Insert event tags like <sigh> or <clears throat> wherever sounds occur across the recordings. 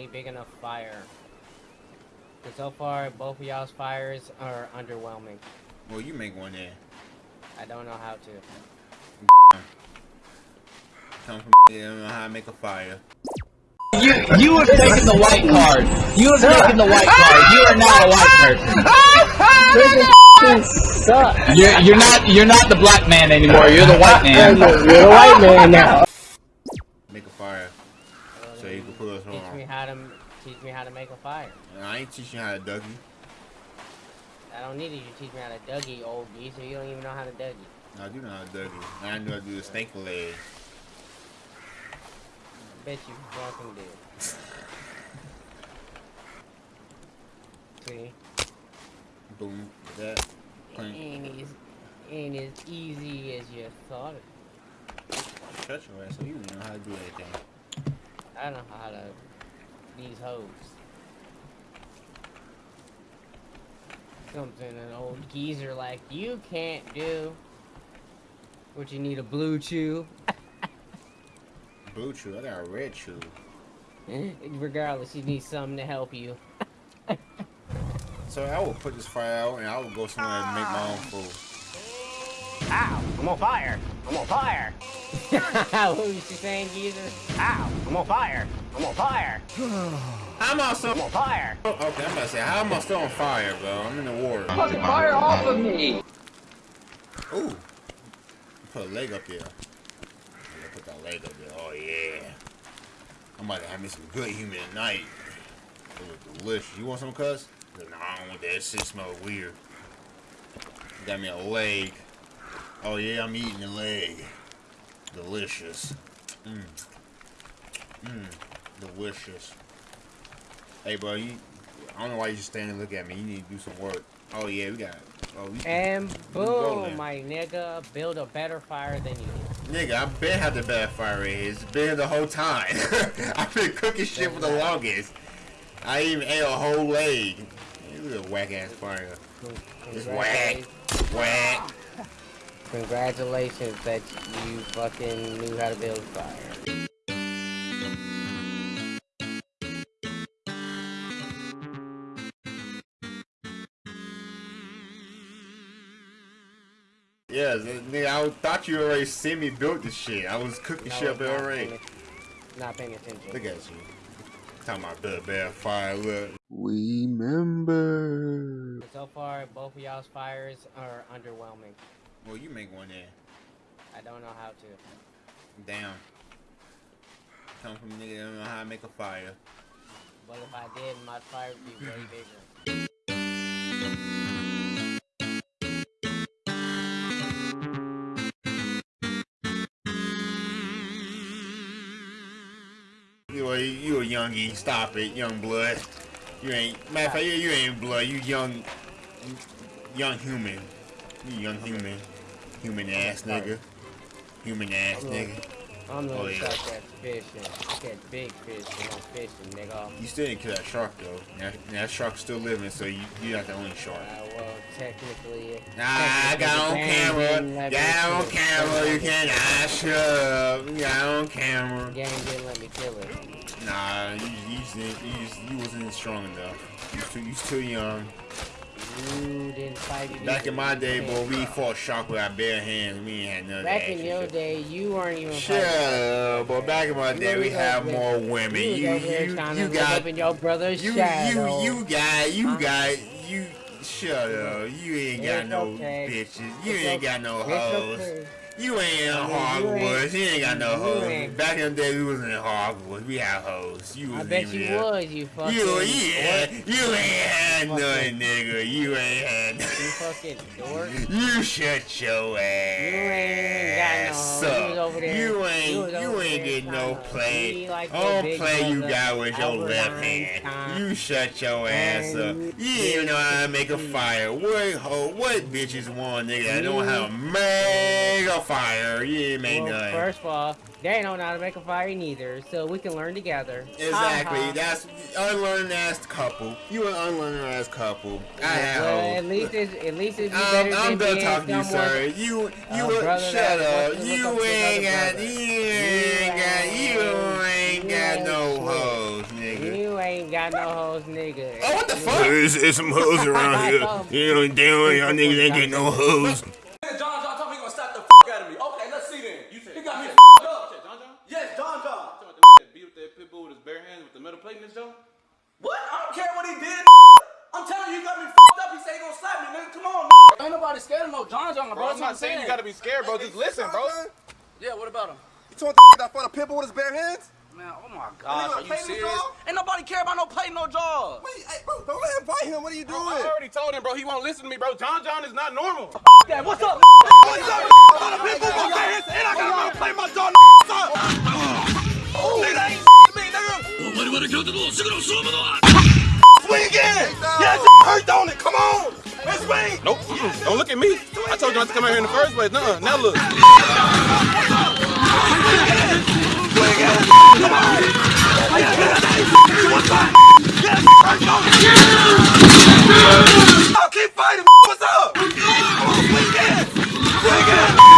a big enough fire. And so far, both of y'all's fires are underwhelming. Well, you make one there. I don't know how to. Come from you don't know how to make a fire. You you have taken the white card. You have taken the white card. You are not a white person. You're you're not you're not the black man anymore. You're the white man. You're a white man now. Make a fire. So you can put us Teach me how to teach me how to make a fire. I ain't teaching you how to Dougie. I don't need you to teach me how to Dougie, old geezer. You don't even know how to Dougie. I do know how to Dougie. I know how to do the snake leg. I Bet you fucking do. <laughs> See? Boom. That. Clink. Ain't as, ain't as easy as you thought it. Shut your ass so you don't know how to do anything. I don't know how to these hoes. Something an old geezer like you can't do. What you need a blue chew. Blue chew. I got a red chew. <laughs> Regardless, you need something to help you. <laughs> So I will put this fire out and I will go somewhere and make my own food. Ow! I'm on fire! I'm on fire! <laughs> what was you saying, geezer? Ow! I'm on fire! I'm on fire! How am I still I'm on fire! Oh, okay, I'm about to say, how am I still on fire, bro? I'm in the water. Fucking fire off of me. Ooh. Put a leg up there. Yeah, put that leg up there. Oh, yeah. I'm about to have me some good human tonight. It look delicious. You want some, cuz? No, I don't want that. That shit smell weird. Got me a leg. Oh, yeah, I'm eating the leg. Delicious. Mmm. Mmm. Delicious. Hey, bro, you... I don't know why you just standing and look at me. You need to do some work. Oh, yeah, we got... Oh, we, And go, boom, my nigga, build a better fire than you. Nigga, I been had the bad fire. It's been the whole time. <laughs> I've been cooking shit for the longest. I even ate a whole leg. This is a whack ass fire. It's whack. Whack. Congratulations that you fucking knew how to build fire. Yeah, nigga, I thought you already seen me build this shit. I was cooking No, shit up already. Not paying attention. Look at you. Talking about build bad fire. Look. Remember. So far, both of y'all's fires are underwhelming. Well, you make one there. I don't know how to. Damn. Come from a nigga that don't know how to make a fire. But if I did, my fire would be way <clears throat> bigger. You a, you a youngie. Stop it, young blood. You ain't. Matter of fact, you, you ain't blood. You young. Young human. You young human. Human ass nigga. Human ass nigga. I'm gonna Oh, yeah. start that fishing. Catch big fish when I'm fishing, nigga. You still didn't kill that shark though. That, that shark's still living, so you you're not the only shark. Uh, well, technically. Nah, I got on camera. Got on camera. You can't. Ah, shut up. Got on camera. Game didn't let me kill it. Nah, you you, just didn't- you, just- you wasn't strong enough. You too you too young. You fight. Back in my day, boy, we fought shark with our bare hands. We ain't had none Back in shit. your day, you weren't even up, but back in my You day, we had more women. You, You was over there you you got in your brother's you shadow. you you got you got you. Shut up. You ain't got It's no okay. bitches. You It's ain't okay. got no hoes. Okay. You ain't in I mean, you Hogwarts. ain't- ain't got no you hoes. Back in the day, we was in Hogwarts. We had hoes. You I bet even you there. was, you fucking. You yeah, you ain't had Fucking- nothing, nigga. You ain't had. You fucking dork. <laughs> You shut your ass. You ain't got no hoes. You was up. over there- You ain't you you ain't there getting no play. be like All play you got with your left hand. Einstein. You shut your ass up. You didn't even know how to make a fire. What ho? What bitches want, nigga? that know how to make a fire. You ain't make Well, nothing. first of all, they don't know how to make a fire neither, so we can learn together. Exactly. Ha ha. That's unlearned ass couple. You an unlearned ass couple. I had well, hoes. at least it's at least it's Um, better I'm than done talking to you, someone- sir. You, you, A brother shut up. wants to look You ain't got, you ain't got, you ain't got no shit. hoes, nigga. You ain't got no hoes, nigga. Oh, what the fuck? There's, there's some hoes around <laughs> here. You know, damn, y'all niggas ain't getting no hoes. Nigga, John John told me he gonna slap the f out of me. Okay, let's see then. You he got me f***ed up. John John? Yes, John John. Talking about the that beat up that pit bull with his bare hands with the metal plate in his jaw? What? I don't care what he did. I'm telling you, he got me f***ed up. He said he gonna slap me, nigga. Come on. Ain't nobody scared of no John John, bro. I'm not saying you gotta be scared, bro. Just listen, bro. Yeah, what about him? You told the that fought a pit bull with his bare hands? Man, oh my gosh, are you serious? Ain't nobody care about no play, no jaws. Wait, hey, bro, don't let him fight him. What are you doing? I already told him, bro. He won't listen to me, bro. John John is not normal. That, what's up? What's up? Got a pit bull with my bare hands, and I gotta play my jaw. Son. Oh, nigga, that ain't me, nigga. Swing again. Yeah, hurt, don't it? Come on. Let's swing. Nope. Mm-mm. Don't look at me. I told you not to come out here in the first place. Nuh-uh. Now look. Oh, keep fighting. What's up? Come on, swing again. Swing again. Come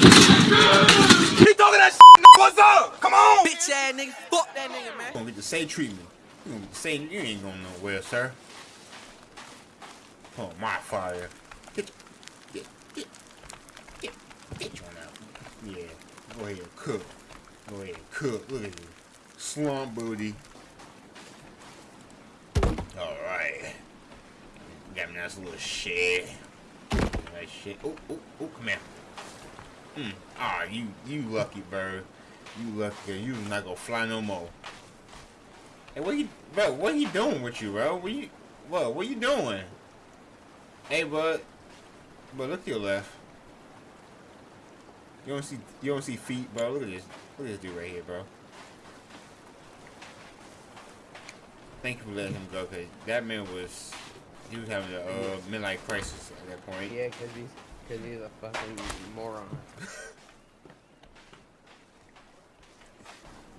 Keep talking that shit. What's up? Come on. Bitch ass nigga. Fuck that nigga, man. You gonna get the same treatment. You gonna get the same. You ain't going nowhere, sir. Oh, my fire. Get, get, get, get, get you out. Yeah, go ahead, cook. Go ahead, cook. Look at you, slump booty. All right. Got me nice little shed. Nice shit. Oh, oh, oh, come here. Hmm. Ah, you, you lucky bird. You lucky. You not gonna fly no more. Hey, what you, bro? What you doing with you, bro? What you, what? What you doing? Hey, bud. But look to your left. You don't see, you don't see feet, bro. Look at this. Look at this dude right here, bro. Thank you for letting him go, cause that man was, he was having a uh, midlife crisis at that point. Yeah, cause he's, cause he's a fucking moron. <laughs>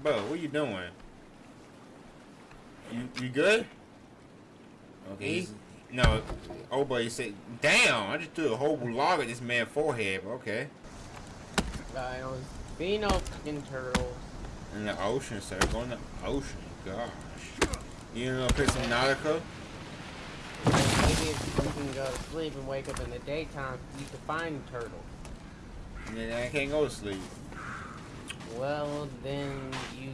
Bro, what you doing? You you good? Okay. No. Oh, boy, you said, damn! I just threw a whole log at this man's forehead. but Okay. I was being no fucking turtles. In the ocean, sir. Go in the ocean. Gosh. You know, play some Nautica? If you can go to sleep and wake up in the daytime, you can find turtles. And then I can't go to sleep. Well, then you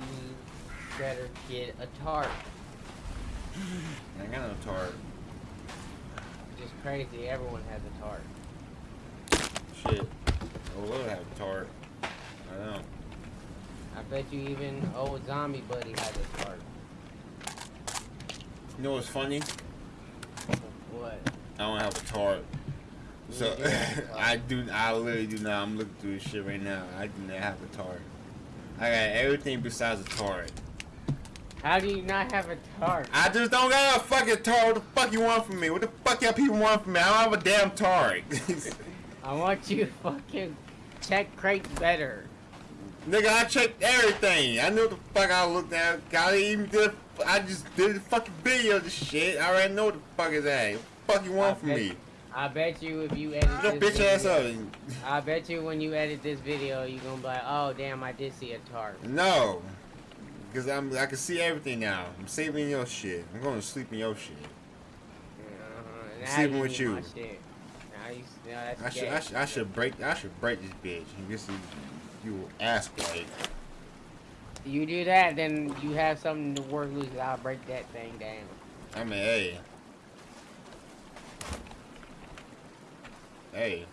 better get a tarp. I got no tarp. Just crazy, everyone has a tarp. Shit. I would have a tarp. I don't. I bet you even old zombie buddy has a tarp. You know what's funny? What? I don't have a tarp. So You do have a <laughs> tarp. I do. I literally do not. I'm looking through this shit right now. I do not have a tarp. I got everything besides a tarp. How do you not have a tarp? I just don't got a fucking tarp. What the fuck you want from me? What the fuck y'all people want from me? I don't have a damn tarp. <laughs> I want you to fucking check crates better. Nigga, I checked everything. I knew what the fuck I looked at. I even did. I just did a fucking video of this shit. I already know what the fuck is that. What the fuck you want from me? I bet you if you edit Your this bitch ass video, up. I bet you when you edit this video, you gonna be like, oh damn, I did see a tarp. No. Because I'm I can see everything now. I'm saving your shit. I'm going to sleep in your shit. Uh-huh. Sleeping with you. Now you, now that's I should. I should I should break I should break this bitch. And this is you ass white. You do that, then you have something to work loose. I'll break that thing down. I mean, hey. Hey,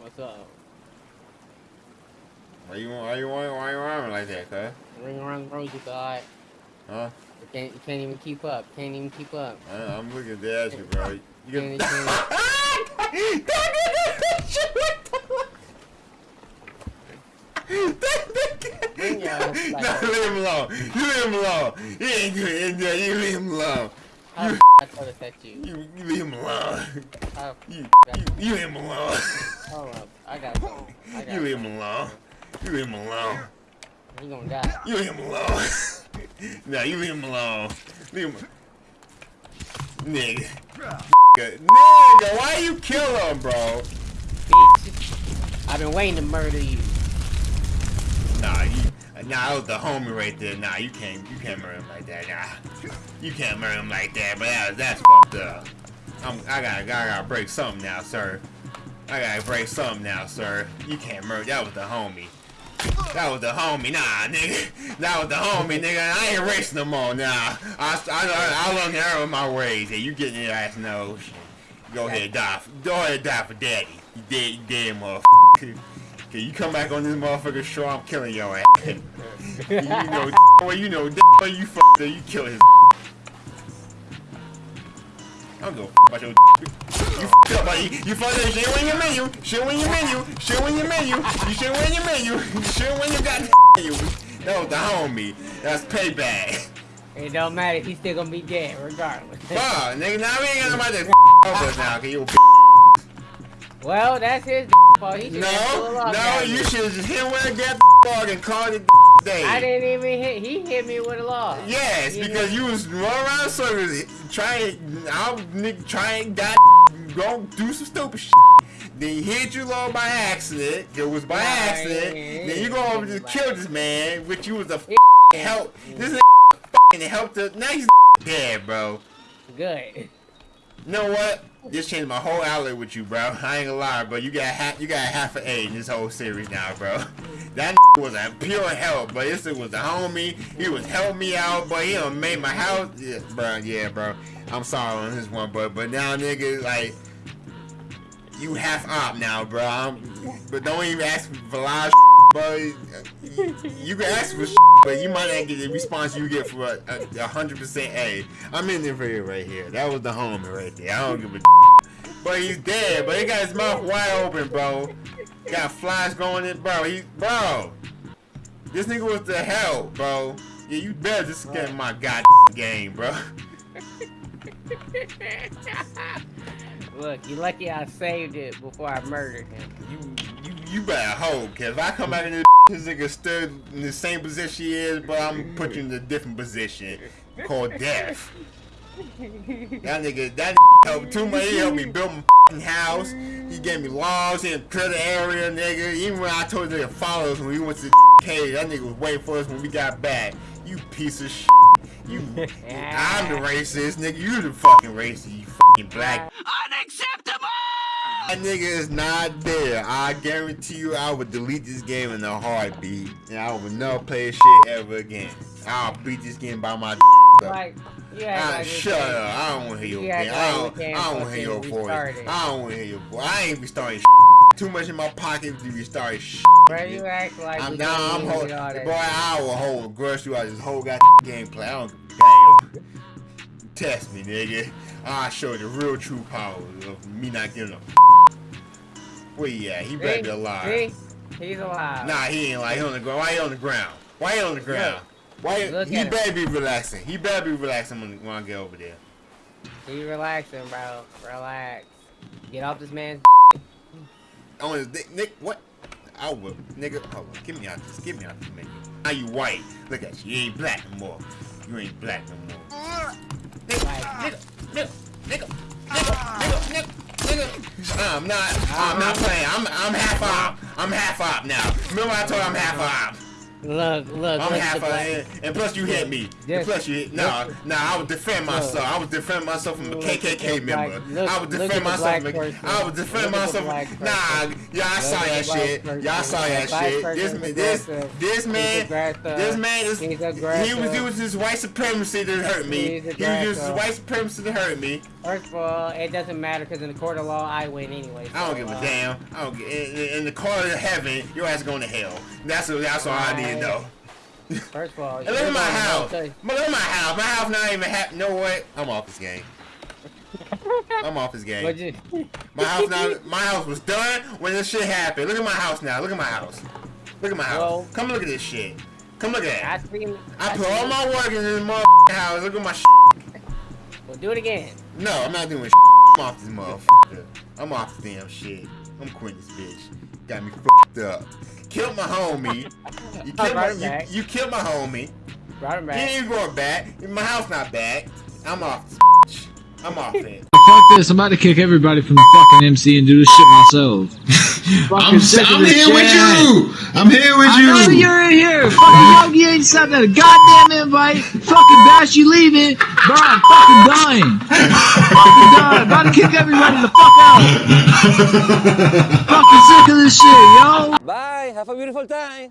What's up? why you why you why, why you arming like that, cuz? Ring around the rosy god. Huh? You can't, you can't even keep up. Can't even keep up. I, I'm looking dead at you, bro. You Can't, <laughs> get can't, Bring your no, leave him alone. You leave him alone. He ain't good in there. You leave him alone. How the I told us that you. You, you leave him alone. How You, you, you leave him alone. Hold up. I got. I got You leave him alone. You leave him alone. He gonna die. You leave him alone. <laughs> nah, you leave him alone. Leave him. Nigga. Nigga, why you kill him, bro? Bitch. I've been waiting to murder you. Nah, you, nah, that was the homie right there. Nah, you can't, you can't murder him like that. Nah, you can't murder him like that. But that, that's fucked up. I'm, I gotta, I gotta break something now, sir. I gotta break something now, sir. You can't murder. That was the homie. That was the homie. Nah, nigga. <laughs> That was the homie, nigga. I ain't racing no more. Nah, I, I, I, I learned error my ways. Yeah, you getting your ass no. Go ahead, die. Go ahead, die for daddy. You dead, you dead, motherfucker. <laughs> Okay, you come back on this motherfucker show, I'm killing your ass. <laughs> you know, <laughs> well, you know, well, <laughs> you fucked up, you kill his. I don't give a f about your. You fucked up, buddy. You fucked up. Shit in your menu. Shit in your menu. Shit in your menu. You shit in your menu. Shit in your goddamn menu. That was the homie. That's payback. It don't matter. He's still gonna be dead regardless. Fuck, nigga. Now we ain't nobody to f us now, cause you. well, that's his fault. He No, no, you should have just hit where I got the dog and called it <laughs> day. I didn't even hit. He hit me with a law. Yes, You because you was running around circles trying, nigga trying, got go do some stupid shit. Then he hit you low by accident. It was by accident. then you go over to kill this man, which you was a help. <laughs> This is. The, now he's dead, bro. Good. You know what? This changed my whole outlook with you, bro. <laughs> I ain't gonna lie, bro. You got half, you got half an A in this whole series now, bro. <laughs> That <laughs> was a pure help, but this was a homie. He was helping me out, but he done made my house, yeah, bro. Yeah, bro. I'm sorry on this one, but but now, nigga, like you half op now, bro. I'm, but don't even ask for of bro. You can ask for but you might not get the response you get for a, a, a hundred percent A. I'm in there for you right here. That was the homie right there. I don't give a <laughs> but he's dead, but he got his mouth wide open, bro. Got flies going in, bro. He, bro. This nigga was the hell, bro. Yeah, you better just get my god game, bro. <laughs> Look, you lucky I saved it before I murdered him. You, you, you better hope, cause if I come back in this, <laughs> this nigga stood in the same position he is, but I'm put you in a different position called death. That nigga, that nigga <laughs> helped too much. He helped me build my f***ing <laughs> house. He gave me laws in clear the area, nigga. Even when I told nigga to follow us when we went to the cave, that nigga was waiting for us when we got back. You piece of shit. You, I'm the racist, nigga. You the fucking racist, you fucking black. Ah! That nigga is not there. I guarantee you, I would delete this game in a heartbeat, and I would never play shit ever again. I'll beat this game by my. <laughs> Like, you Ah, like shut up. I don't want to hear your You act opinion. like I don't, I don't want to hear your voice. I don't want to hear your voice. I ain't restarting Too much in my pocket to restart shit. Bro, you act like I'm we I'm even hold, do all that boy. I will hold grudge you out this whole goddamn gameplay. I don't damn. Test me, nigga. I'll show you the real true power of me not giving a. Where he at? He better be alive. See? He's alive. Nah, he ain't like he on the ground. Why he on the ground? Why he on the ground? Why Look he him. better be relaxing. He better be relaxing when, when I get over there. He relaxing, bro. Relax. Get off this man's. Oh, on his dick, Nick, what? I will, nigga. Hold on, get me out this. Get me out this menu. Now you white. Look at you. You ain't black no more. You ain't black no more. Nigga, nigga, nigga, nigga, nigga, nigga, nigga, nigga. I'm not. I'm not playing. I'm. I'm half op. I'm half op now. Remember I told you I'm half op. Look, look, I'm look half the and, and plus you hit me. Yes. And plus you hit. Nah, nah. I would defend myself. I would defend myself from a KKK member. look- I would defend myself. black From, a- person. I would defend Look myself. black From, person. nah, Look saw that shit. Y'all saw that shit. This this, this man, this man is. He was using his white supremacy to hurt me. He was using his white supremacy to hurt me. First of all, it doesn't matter because in the court of law, I win anyway. I don't give a uh, damn. I don't. In, in, the court of heaven, your ass going to hell. That's that's all I need to know. First of all, <laughs> look at my house. look at my house. My house not even happy. No what? I'm off this game. <laughs> I'm off this game. You- My house now. My house was done when this shit happened. Look at my house now. Look at my house. Look at my house. Well- Come look at this shit. Come look at I it. seen. I put all my work in this motherfucking house. Look at my shit. Well, do it again. No, I'm not doing shit. I'm off this motherfucker. I'm off this damn shit. I'm quitting this bitch. Got me fucked up. Killed my homie. You <laughs> killed my, Right you, you killed my homie. Brought him He back. ain't going back. My house not back. I'm off this bitch. I'm off <laughs> it. Fuck this, I'm about to kick everybody from the fucking MC and do this shit myself. <laughs> I'm, I'm this here with you. I'm here with I know you. you're in here. Fucking Yogi ain't sent a goddamn invite. Fucking Bash, you leaving. Bro, I'm fucking dying. fucking dying. About to kick everybody the fuck out. <laughs> fucking sick of this shit, yo. Bye. Have a beautiful time.